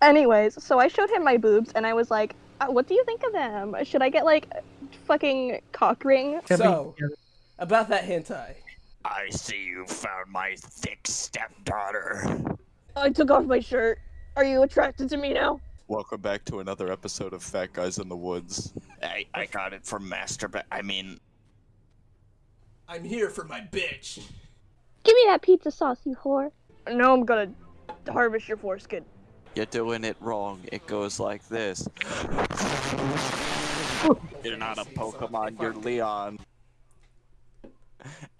Anyways, so I showed him my boobs and I was like, uh, "What do you think of them? Should I get like fucking cock ring?" So, about that hentai. I see you found my thick stepdaughter. I took off my shirt. Are you attracted to me now? Welcome back to another episode of Fat Guys in the Woods. I, I got it from Masturbate. I mean, I'm here for my bitch. Give me that pizza sauce, you whore. No, I'm gonna harvest your foreskin. You're doing it wrong. It goes like this. You're not a Pokemon, you're Leon.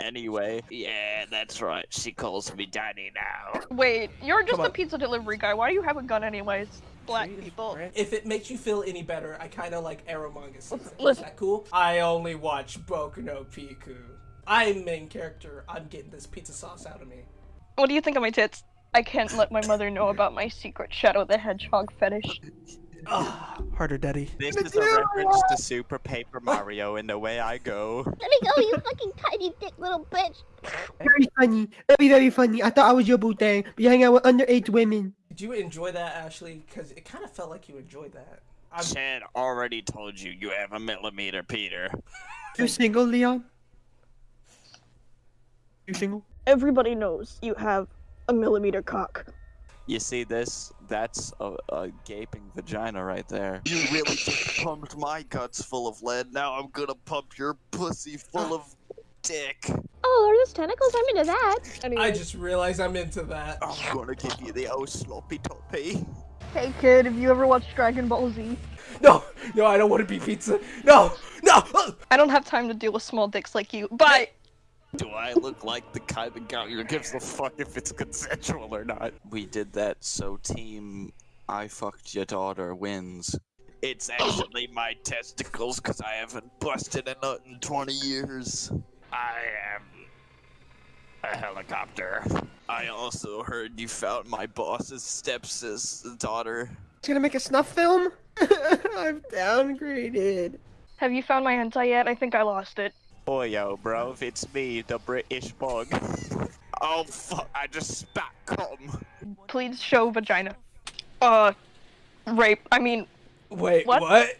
Anyway, yeah, that's right. She calls me daddy now. Wait, you're just a pizza delivery guy. Why do you have a gun anyways? Black people. If it makes you feel any better, I kind of like Eromanga season. Is Listen. that cool? I only watch Boku no Pico. I'm main character. I'm getting this pizza sauce out of me. What do you think of my tits? I can't let my mother know about my secret Shadow the Hedgehog fetish. Ah, harder, daddy. this is a reference to Super Paper Mario and the way I go. Let me go, you fucking tiny dick little bitch. Very funny. Very, very funny. I thought I was your bootang, but you hang out with underage women. Did you enjoy that, Ashley? Because it kind of felt like you enjoyed that. I'm, Chad already told you you have a millimeter, Peter. You single, Leon? You single? Everybody knows you have a millimeter cock. You see this? That's a, a gaping vagina right there. You really just pumped my guts full of lead. Now I'm gonna pump your pussy full of dick. Oh, are those tentacles? I'm into that. Anyways, I just realized I'm into that. I'm gonna give you the old sloppy toppy. hey kid, have you ever watched Dragon Ball Z? No, no, I don't want to be pizza. No, no. ah! I don't have time to deal with small dicks like you. Bye. Do I look like the kind of guy who gives a fuck if it's consensual or not? We did that so team I fucked your daughter wins. It's actually my testicles because I haven't busted a nut in 20 years. I am a helicopter. I also heard you found my boss's stepsis daughter. It's gonna make a snuff film? I've downgraded. Have you found my hentai yet? I think I lost it. Boy, yo, bro, it's me, the British bug. Oh fuck! I just spat cum. Please show vagina. Uh, rape. I mean, Wait, What? what?